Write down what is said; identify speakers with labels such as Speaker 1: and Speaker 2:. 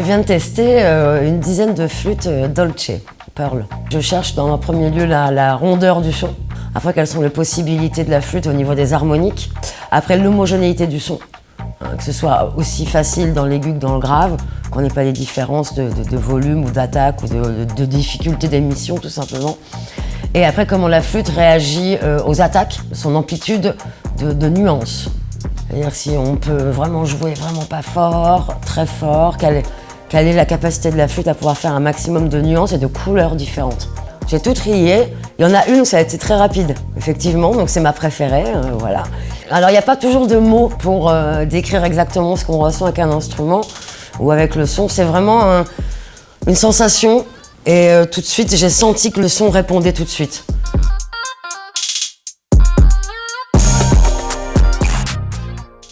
Speaker 1: viens de tester euh, une dizaine de flûtes euh, Dolce, Pearl. Je cherche dans un premier lieu la, rondeur du son. Après, quelles sont les possibilités de la flûte au niveau des harmoniques. Après, l'homogénéité du son. Hein, que ce soit aussi facile dans l'aigu que dans le grave, qu'on n'ait pas des différences de, volume ou d'attaque ou de, difficulté d'émission tout simplement. Et après comment la flûte réagit euh, aux attaques, son amplitude de, de nuances. C'est-à-dire si on peut vraiment jouer vraiment pas fort, très fort, quelle est, quelle est la capacité de la flûte à pouvoir faire un maximum de nuances et de couleurs différentes. J'ai tout trié. Il y en a une où ça a été très rapide, effectivement, donc c'est ma préférée, euh, voilà. Alors il n'y a pas toujours de mots pour euh, décrire exactement ce qu'on ressent avec un instrument ou avec le son. C'est vraiment un- une sensation et euh, tout de suite j'ai senti que le son répondait tout de suite.